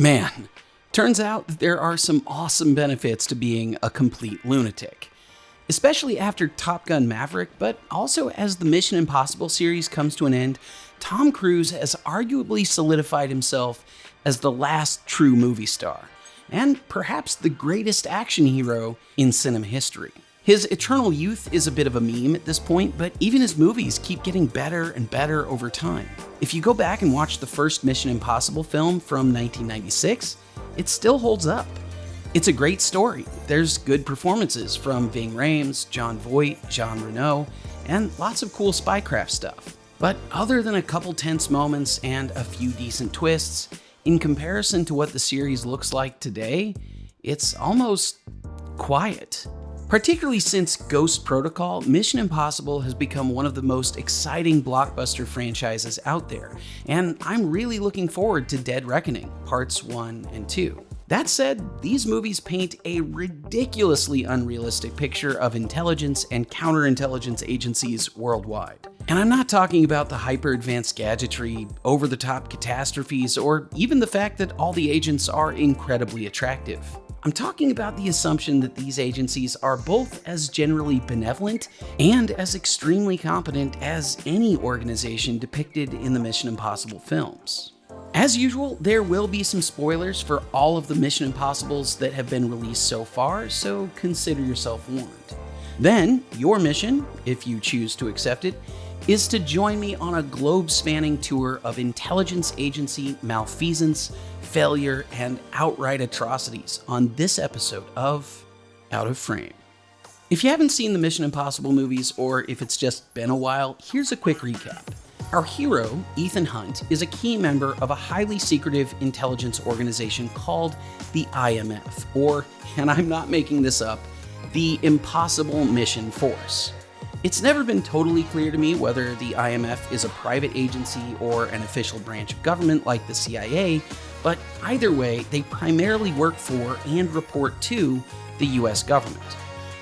Man, turns out that there are some awesome benefits to being a complete lunatic. Especially after Top Gun Maverick, but also as the Mission Impossible series comes to an end, Tom Cruise has arguably solidified himself as the last true movie star, and perhaps the greatest action hero in cinema history. His eternal youth is a bit of a meme at this point, but even his movies keep getting better and better over time. If you go back and watch the first Mission Impossible film from 1996, it still holds up. It's a great story. There's good performances from Ving Rhames, Jon Voight, Jean Reno, and lots of cool spycraft stuff. But other than a couple tense moments and a few decent twists, in comparison to what the series looks like today, it's almost quiet. Particularly since Ghost Protocol, Mission Impossible has become one of the most exciting blockbuster franchises out there, and I'm really looking forward to Dead Reckoning, Parts 1 and 2. That said, these movies paint a ridiculously unrealistic picture of intelligence and counterintelligence agencies worldwide. And I'm not talking about the hyper advanced gadgetry, over the top catastrophes, or even the fact that all the agents are incredibly attractive. I'm talking about the assumption that these agencies are both as generally benevolent and as extremely competent as any organization depicted in the Mission Impossible films. As usual, there will be some spoilers for all of the Mission Impossibles that have been released so far, so consider yourself warned. Then, your mission, if you choose to accept it, is to join me on a globe spanning tour of intelligence agency malfeasance failure, and outright atrocities on this episode of Out of Frame. If you haven't seen the Mission Impossible movies, or if it's just been a while, here's a quick recap. Our hero, Ethan Hunt, is a key member of a highly secretive intelligence organization called the IMF, or, and I'm not making this up, the Impossible Mission Force. It's never been totally clear to me whether the IMF is a private agency or an official branch of government like the CIA, but either way, they primarily work for and report to the US government.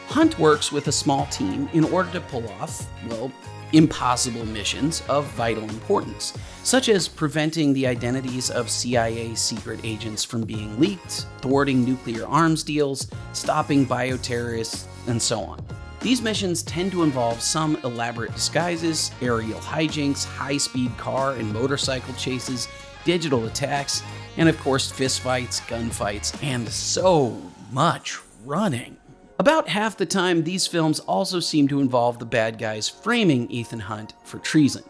Hunt works with a small team in order to pull off, well, impossible missions of vital importance, such as preventing the identities of CIA secret agents from being leaked, thwarting nuclear arms deals, stopping bioterrorists, and so on. These missions tend to involve some elaborate disguises, aerial hijinks, high speed car and motorcycle chases, digital attacks, and of course, fistfights, gunfights, and so much running. About half the time, these films also seem to involve the bad guys framing Ethan Hunt for treason.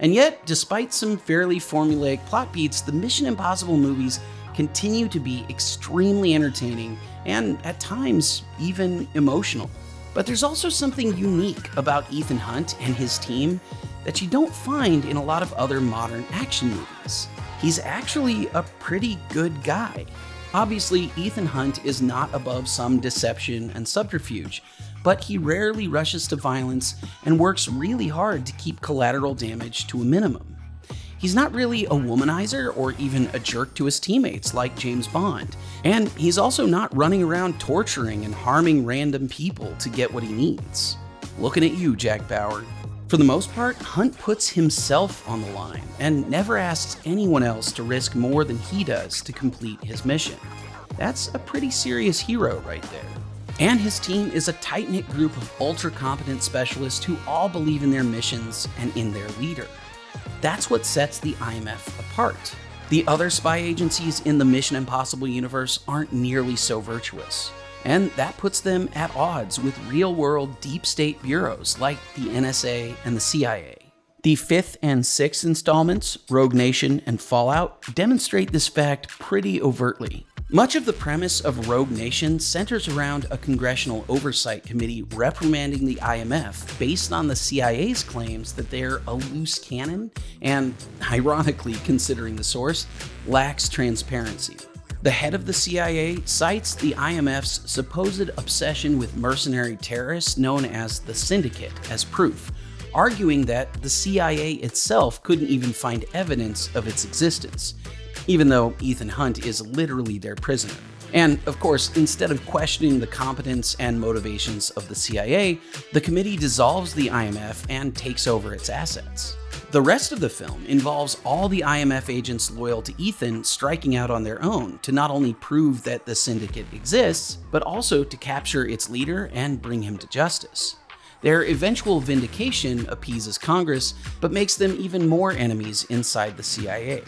And yet, despite some fairly formulaic plot beats, the Mission Impossible movies continue to be extremely entertaining and, at times, even emotional. But there's also something unique about Ethan Hunt and his team that you don't find in a lot of other modern action movies he's actually a pretty good guy. Obviously, Ethan Hunt is not above some deception and subterfuge, but he rarely rushes to violence and works really hard to keep collateral damage to a minimum. He's not really a womanizer or even a jerk to his teammates like James Bond, and he's also not running around torturing and harming random people to get what he needs. Looking at you, Jack Bauer. For the most part, Hunt puts himself on the line and never asks anyone else to risk more than he does to complete his mission. That's a pretty serious hero right there. And his team is a tight knit group of ultra competent specialists who all believe in their missions and in their leader. That's what sets the IMF apart. The other spy agencies in the Mission Impossible universe aren't nearly so virtuous and that puts them at odds with real world deep state bureaus like the NSA and the CIA. The fifth and sixth installments, Rogue Nation and Fallout, demonstrate this fact pretty overtly. Much of the premise of Rogue Nation centers around a congressional oversight committee reprimanding the IMF based on the CIA's claims that they're a loose cannon and, ironically considering the source, lacks transparency. The head of the CIA cites the IMF's supposed obsession with mercenary terrorists known as the Syndicate as proof, arguing that the CIA itself couldn't even find evidence of its existence, even though Ethan Hunt is literally their prisoner. And of course, instead of questioning the competence and motivations of the CIA, the committee dissolves the IMF and takes over its assets. The rest of the film involves all the IMF agents loyal to Ethan striking out on their own to not only prove that the syndicate exists, but also to capture its leader and bring him to justice. Their eventual vindication appeases Congress, but makes them even more enemies inside the CIA.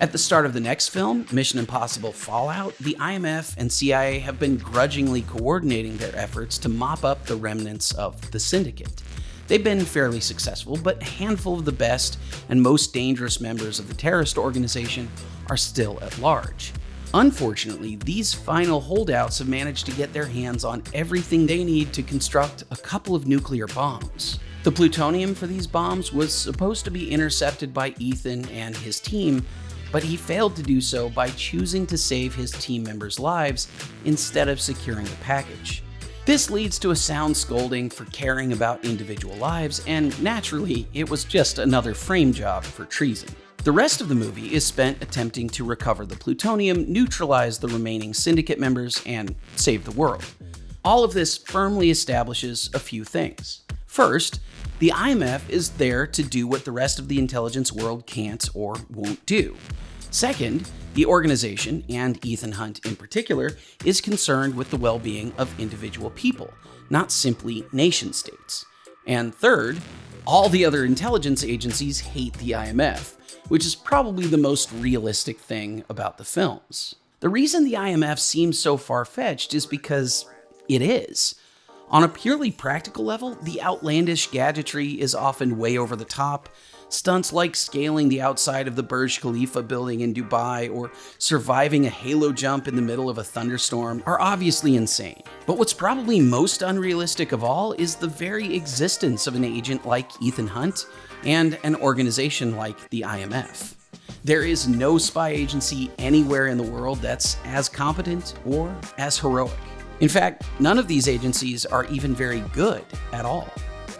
At the start of the next film, Mission Impossible Fallout, the IMF and CIA have been grudgingly coordinating their efforts to mop up the remnants of the syndicate. They've been fairly successful, but a handful of the best and most dangerous members of the terrorist organization are still at large. Unfortunately, these final holdouts have managed to get their hands on everything they need to construct a couple of nuclear bombs. The plutonium for these bombs was supposed to be intercepted by Ethan and his team, but he failed to do so by choosing to save his team members' lives instead of securing the package. This leads to a sound scolding for caring about individual lives, and naturally, it was just another frame job for treason. The rest of the movie is spent attempting to recover the plutonium, neutralize the remaining syndicate members, and save the world. All of this firmly establishes a few things. First, the IMF is there to do what the rest of the intelligence world can't or won't do. Second, the organization, and Ethan Hunt in particular, is concerned with the well being of individual people, not simply nation states. And third, all the other intelligence agencies hate the IMF, which is probably the most realistic thing about the films. The reason the IMF seems so far fetched is because it is. On a purely practical level, the outlandish gadgetry is often way over the top. Stunts like scaling the outside of the Burj Khalifa building in Dubai or surviving a halo jump in the middle of a thunderstorm are obviously insane. But what's probably most unrealistic of all is the very existence of an agent like Ethan Hunt and an organization like the IMF. There is no spy agency anywhere in the world that's as competent or as heroic. In fact, none of these agencies are even very good at all.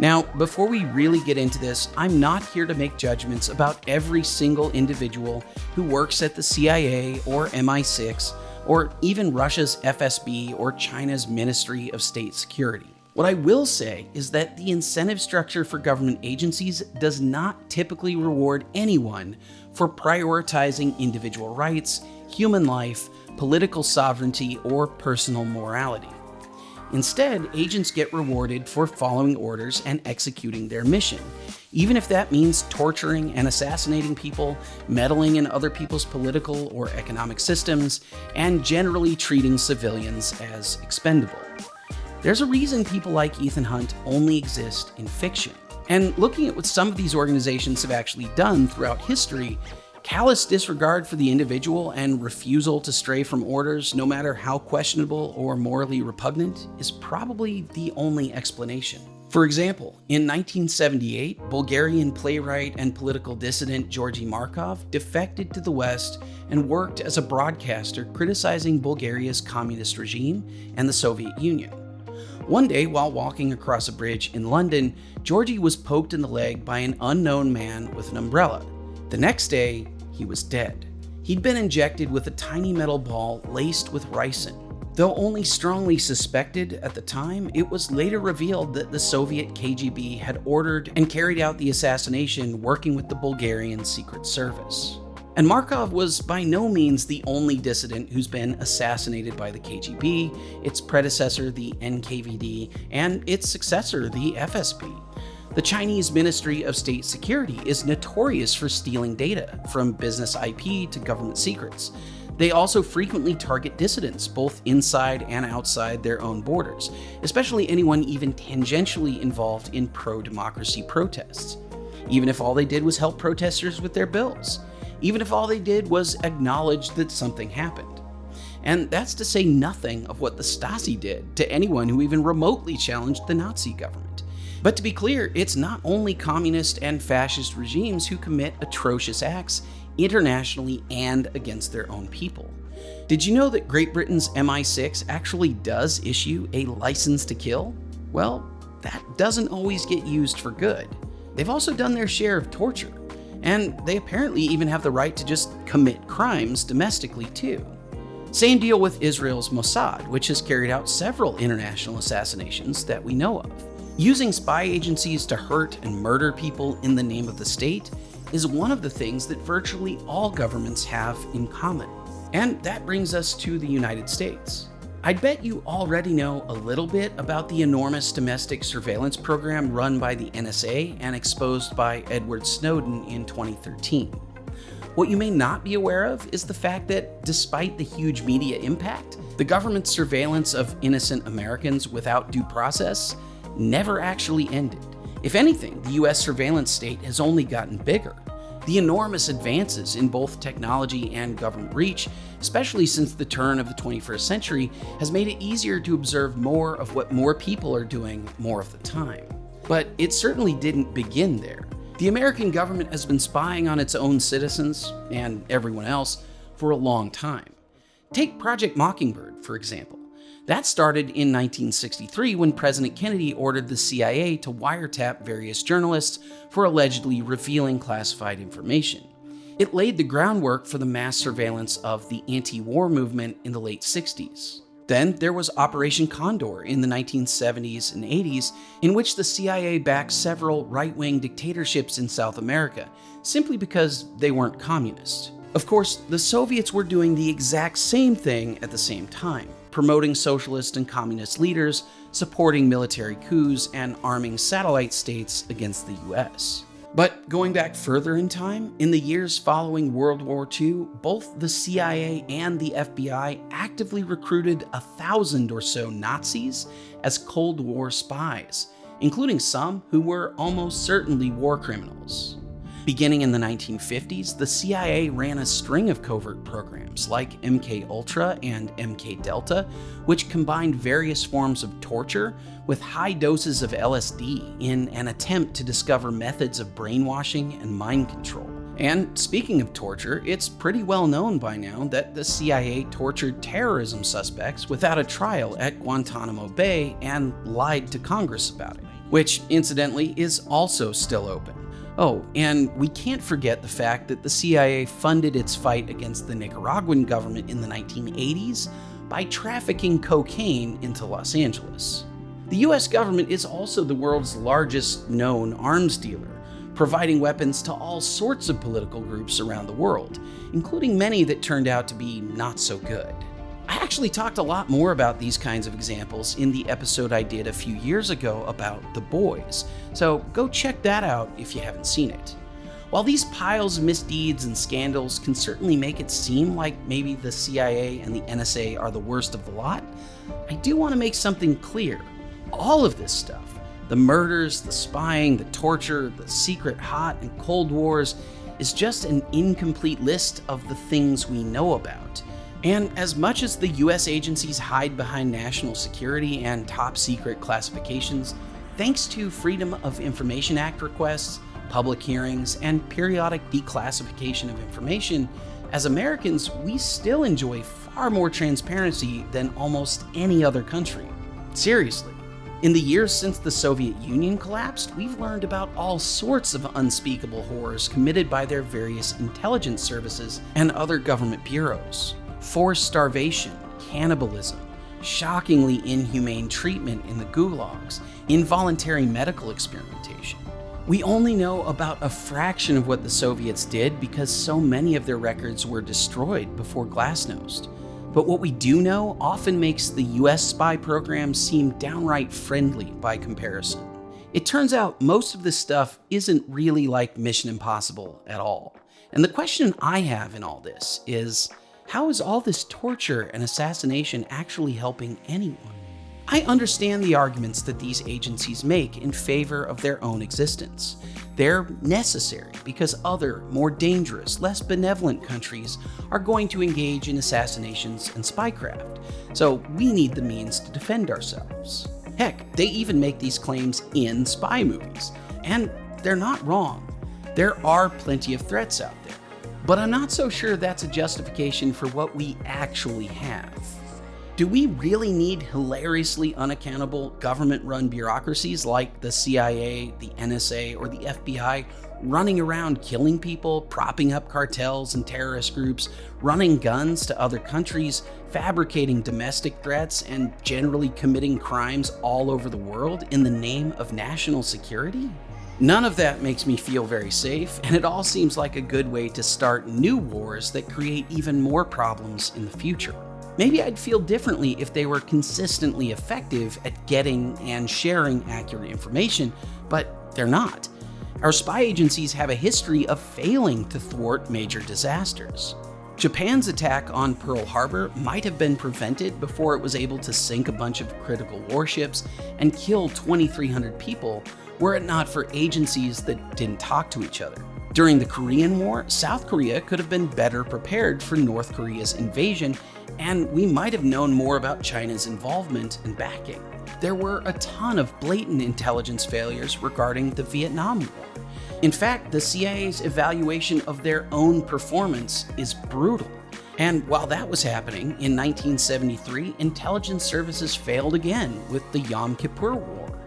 Now, before we really get into this, I'm not here to make judgments about every single individual who works at the CIA or MI6 or even Russia's FSB or China's Ministry of State Security. What I will say is that the incentive structure for government agencies does not typically reward anyone for prioritizing individual rights, human life, political sovereignty, or personal morality. Instead, agents get rewarded for following orders and executing their mission, even if that means torturing and assassinating people, meddling in other people's political or economic systems, and generally treating civilians as expendable. There's a reason people like Ethan Hunt only exist in fiction. And looking at what some of these organizations have actually done throughout history, callous disregard for the individual and refusal to stray from orders, no matter how questionable or morally repugnant, is probably the only explanation. For example, in 1978, Bulgarian playwright and political dissident Georgy Markov defected to the West and worked as a broadcaster criticizing Bulgaria's communist regime and the Soviet Union. One day, while walking across a bridge in London, Georgie was poked in the leg by an unknown man with an umbrella. The next day, he was dead. He'd been injected with a tiny metal ball laced with ricin. Though only strongly suspected at the time, it was later revealed that the Soviet KGB had ordered and carried out the assassination working with the Bulgarian Secret Service. And Markov was by no means the only dissident who's been assassinated by the KGB, its predecessor, the NKVD, and its successor, the FSB. The Chinese Ministry of State Security is notorious for stealing data, from business IP to government secrets. They also frequently target dissidents, both inside and outside their own borders, especially anyone even tangentially involved in pro democracy protests, even if all they did was help protesters with their bills even if all they did was acknowledge that something happened. And that's to say nothing of what the Stasi did to anyone who even remotely challenged the Nazi government. But to be clear, it's not only communist and fascist regimes who commit atrocious acts internationally and against their own people. Did you know that Great Britain's MI6 actually does issue a license to kill? Well, that doesn't always get used for good. They've also done their share of torture and they apparently even have the right to just commit crimes domestically too. Same deal with Israel's Mossad, which has carried out several international assassinations that we know of. Using spy agencies to hurt and murder people in the name of the state is one of the things that virtually all governments have in common. And that brings us to the United States. I'd bet you already know a little bit about the enormous domestic surveillance program run by the NSA and exposed by Edward Snowden in 2013. What you may not be aware of is the fact that despite the huge media impact, the government's surveillance of innocent Americans without due process never actually ended. If anything, the US surveillance state has only gotten bigger. The enormous advances in both technology and government reach, especially since the turn of the 21st century, has made it easier to observe more of what more people are doing more of the time. But it certainly didn't begin there. The American government has been spying on its own citizens, and everyone else, for a long time. Take Project Mockingbird, for example. That started in 1963 when President Kennedy ordered the CIA to wiretap various journalists for allegedly revealing classified information. It laid the groundwork for the mass surveillance of the anti-war movement in the late 60s. Then there was Operation Condor in the 1970s and 80s, in which the CIA backed several right-wing dictatorships in South America, simply because they weren't communist. Of course, the Soviets were doing the exact same thing at the same time promoting socialist and communist leaders, supporting military coups, and arming satellite states against the US. But going back further in time, in the years following World War II, both the CIA and the FBI actively recruited a thousand or so Nazis as Cold War spies, including some who were almost certainly war criminals. Beginning in the 1950s, the CIA ran a string of covert programs like MK Ultra and MK Delta, which combined various forms of torture with high doses of LSD in an attempt to discover methods of brainwashing and mind control. And speaking of torture, it's pretty well known by now that the CIA tortured terrorism suspects without a trial at Guantanamo Bay and lied to Congress about it, which incidentally is also still open. Oh, and we can't forget the fact that the CIA funded its fight against the Nicaraguan government in the 1980s by trafficking cocaine into Los Angeles. The US government is also the world's largest known arms dealer, providing weapons to all sorts of political groups around the world, including many that turned out to be not so good. I actually talked a lot more about these kinds of examples in the episode I did a few years ago about The Boys, so go check that out if you haven't seen it. While these piles of misdeeds and scandals can certainly make it seem like maybe the CIA and the NSA are the worst of the lot, I do want to make something clear. All of this stuff, the murders, the spying, the torture, the secret hot and cold wars, is just an incomplete list of the things we know about and as much as the US agencies hide behind national security and top secret classifications, thanks to Freedom of Information Act requests, public hearings, and periodic declassification of information, as Americans, we still enjoy far more transparency than almost any other country. Seriously. In the years since the Soviet Union collapsed, we've learned about all sorts of unspeakable horrors committed by their various intelligence services and other government bureaus forced starvation, cannibalism, shockingly inhumane treatment in the gulags, involuntary medical experimentation. We only know about a fraction of what the Soviets did because so many of their records were destroyed before Glasnost. But what we do know often makes the US spy program seem downright friendly by comparison. It turns out most of this stuff isn't really like Mission Impossible at all. And the question I have in all this is, how is all this torture and assassination actually helping anyone? I understand the arguments that these agencies make in favor of their own existence. They're necessary because other, more dangerous, less benevolent countries are going to engage in assassinations and spycraft, so we need the means to defend ourselves. Heck, they even make these claims in spy movies, and they're not wrong. There are plenty of threats out there. But I'm not so sure that's a justification for what we actually have. Do we really need hilariously unaccountable government run bureaucracies like the CIA, the NSA, or the FBI running around killing people, propping up cartels and terrorist groups, running guns to other countries, fabricating domestic threats, and generally committing crimes all over the world in the name of national security? None of that makes me feel very safe, and it all seems like a good way to start new wars that create even more problems in the future. Maybe I'd feel differently if they were consistently effective at getting and sharing accurate information, but they're not. Our spy agencies have a history of failing to thwart major disasters. Japan's attack on Pearl Harbor might have been prevented before it was able to sink a bunch of critical warships and kill 2,300 people were it not for agencies that didn't talk to each other. During the Korean War, South Korea could have been better prepared for North Korea's invasion, and we might have known more about China's involvement and backing. There were a ton of blatant intelligence failures regarding the Vietnam War. In fact, the CIA's evaluation of their own performance is brutal. And while that was happening, in 1973, intelligence services failed again with the Yom Kippur War.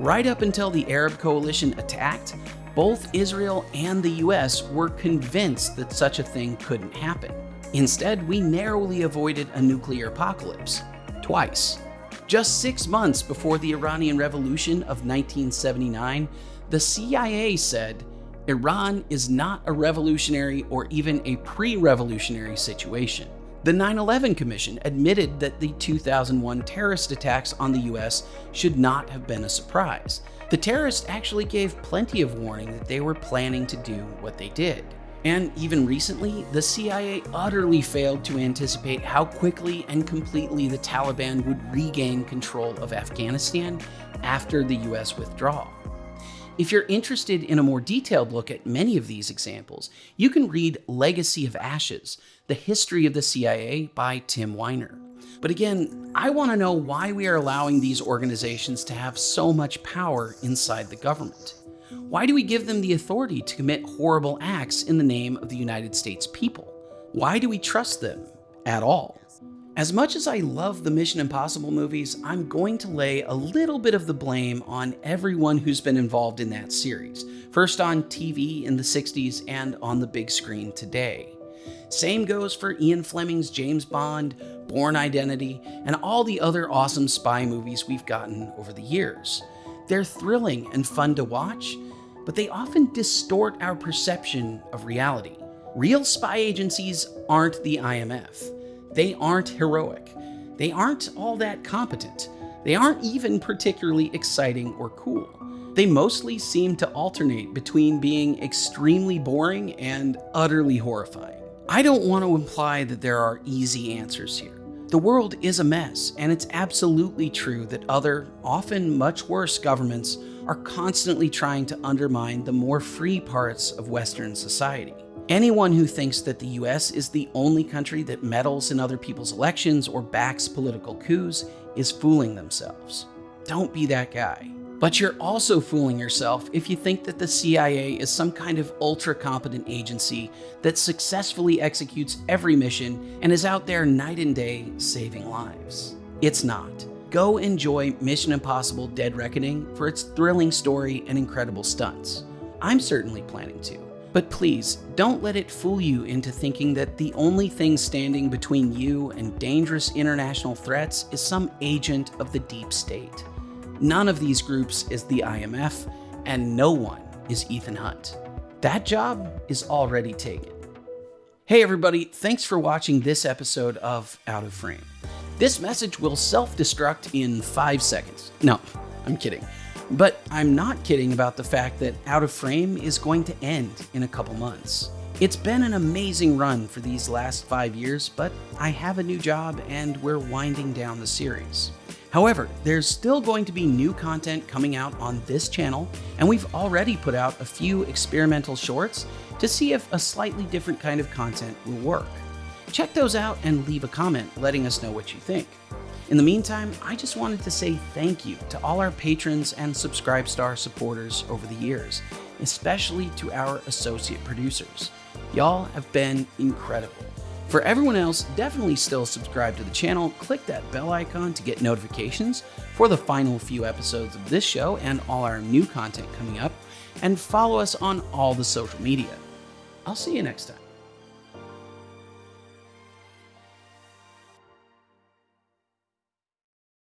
Right up until the Arab coalition attacked, both Israel and the US were convinced that such a thing couldn't happen. Instead, we narrowly avoided a nuclear apocalypse. Twice. Just six months before the Iranian Revolution of 1979, the CIA said Iran is not a revolutionary or even a pre revolutionary situation. The 9 11 Commission admitted that the 2001 terrorist attacks on the US should not have been a surprise. The terrorists actually gave plenty of warning that they were planning to do what they did. And even recently, the CIA utterly failed to anticipate how quickly and completely the Taliban would regain control of Afghanistan after the US withdrawal. If you're interested in a more detailed look at many of these examples, you can read Legacy of Ashes, The History of the CIA by Tim Weiner. But again, I want to know why we are allowing these organizations to have so much power inside the government. Why do we give them the authority to commit horrible acts in the name of the United States people? Why do we trust them at all? As much as I love the Mission Impossible movies, I'm going to lay a little bit of the blame on everyone who's been involved in that series, first on TV in the 60s and on the big screen today. Same goes for Ian Fleming's James Bond, Bourne Identity, and all the other awesome spy movies we've gotten over the years. They're thrilling and fun to watch, but they often distort our perception of reality. Real spy agencies aren't the IMF. They aren't heroic. They aren't all that competent. They aren't even particularly exciting or cool. They mostly seem to alternate between being extremely boring and utterly horrifying. I don't want to imply that there are easy answers here. The world is a mess, and it's absolutely true that other, often much worse governments are constantly trying to undermine the more free parts of Western society. Anyone who thinks that the US is the only country that meddles in other people's elections or backs political coups is fooling themselves. Don't be that guy. But you're also fooling yourself if you think that the CIA is some kind of ultra competent agency that successfully executes every mission and is out there night and day saving lives. It's not. Go enjoy Mission Impossible Dead Reckoning for its thrilling story and incredible stunts. I'm certainly planning to. But please, don't let it fool you into thinking that the only thing standing between you and dangerous international threats is some agent of the deep state. None of these groups is the IMF, and no one is Ethan Hunt. That job is already taken. Hey everybody, thanks for watching this episode of Out of Frame. This message will self-destruct in five seconds. No, I'm kidding. But I'm not kidding about the fact that Out of Frame is going to end in a couple months. It's been an amazing run for these last five years, but I have a new job and we're winding down the series. However, there's still going to be new content coming out on this channel, and we've already put out a few experimental shorts to see if a slightly different kind of content will work. Check those out and leave a comment letting us know what you think. In the meantime, I just wanted to say thank you to all our patrons and Subscribestar supporters over the years, especially to our associate producers. Y'all have been incredible. For everyone else, definitely still subscribe to the channel, click that bell icon to get notifications for the final few episodes of this show and all our new content coming up, and follow us on all the social media. I'll see you next time.